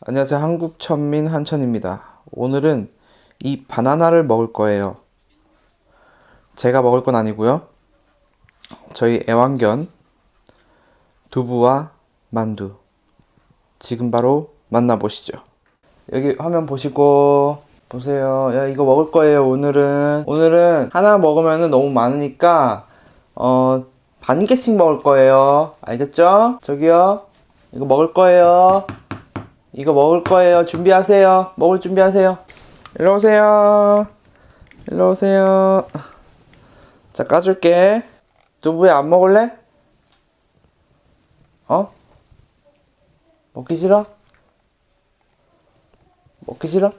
안녕하세요. 한국천민 한천입니다. 오늘은 이 바나나를 먹을 거예요. 제가 먹을 건 아니고요. 저희 애완견 두부와 만두. 지금 바로 만나보시죠. 여기 화면 보시고 보세요. 야 이거 먹을 거예요. 오늘은 오늘은 하나 먹으면 너무 많으니까 어 반 개씩 먹을 거예요. 알겠죠? 저기요. 이거 먹을 거예요. 이거 먹을 거예요. 준비하세요. 먹을 준비하세요. 일로 오세요. 일로 오세요. 자, 까줄게. 두부에 안 먹을래? 어? 먹기 싫어? 먹기 싫어?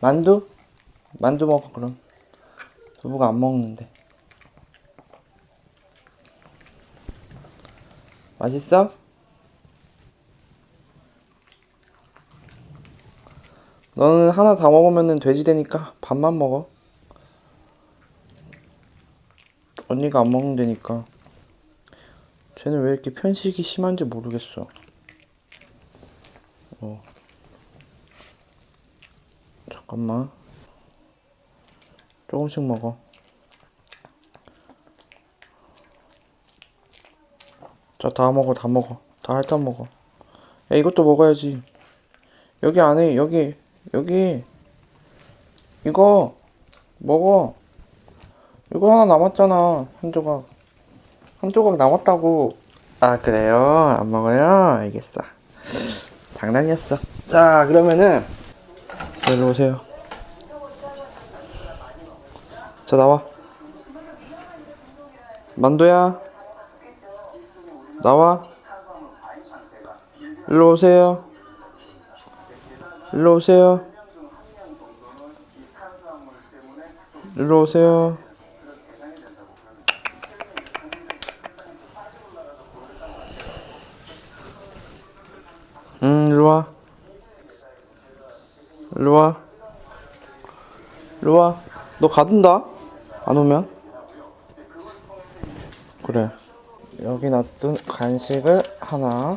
만두? 만두 먹어, 그럼. 두부가 안 먹는데. 맛있어? 너는 하나 다 먹으면 돼지 되니까 반만 먹어. 언니가 안 먹는다니까. 쟤는 왜 이렇게 편식이 심한지 모르겠어. 어. 잠깐만. 조금씩 먹어. 자, 다 먹어, 다 먹어. 다 핥아 먹어. 야, 이것도 먹어야지. 여기 안에, 여기, 여기. 이거, 먹어. 이거 하나 남았잖아. 한 조각. 한 조각 남았다고. 아, 그래요? 안 먹어요? 알겠어. 장난이었어. 자, 그러면은, 일로 오세요. 자, 나와. 만두야. 나와. 일로 오세요. 일로 오세요. 일로 오세요. 응, 일로 와. 일로 와. 일로 와. 너 가둔다. 안 오면. 그래. 여기 놔둔 간식을 하나.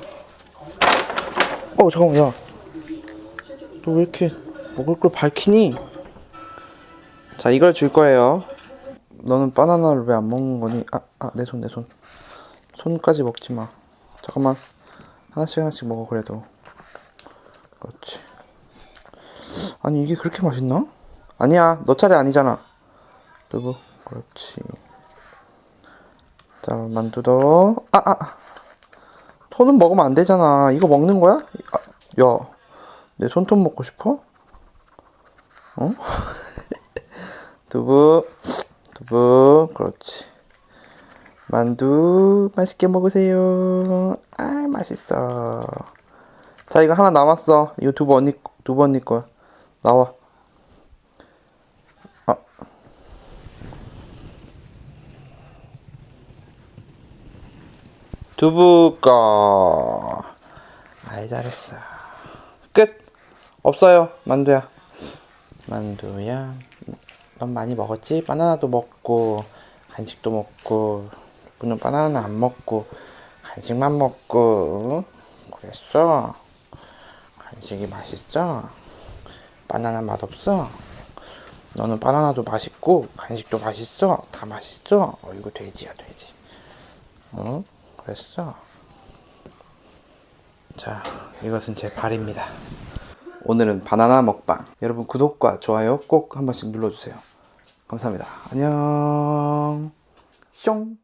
어, 잠깐만, 야. 너 왜 이렇게 먹을 걸 밝히니? 자, 이걸 줄 거예요. 너는 바나나를 왜 안 먹는 거니? 아, 아, 내 손, 내 손. 손까지 먹지 마. 잠깐만. 하나씩 하나씩 먹어, 그래도. 그렇지. 아니, 이게 그렇게 맛있나? 아니야, 너 차례 아니잖아. 두부. 그렇지. 자, 만두도. 아, 아. 손은 먹으면 안 되잖아. 이거 먹는 거야? 아, 야, 내 손톱 먹고 싶어? 어? 두부, 두부, 그렇지. 만두, 맛있게 먹으세요. 아, 맛있어. 자, 이거 하나 남았어. 이거 두부 언니, 두부 언니 거야. 나와. 아. 두부 거. 아이, 잘했어. 끝. 없어요, 만두야. 만두야. 넌 많이 먹었지? 바나나도 먹고, 간식도 먹고, 누구는 바나나는 안 먹고, 간식만 먹고. 그랬어? 간식이 맛있어? 바나나 맛없어? 너는 바나나도 맛있고, 간식도 맛있어? 다 맛있어? 어, 이거 돼지야, 돼지. 응? 그랬어? 자, 이것은 제 발입니다. 오늘은 바나나 먹방. 여러분 구독과 좋아요 꼭 한 번씩 눌러주세요. 감사합니다. 안녕. 뿅.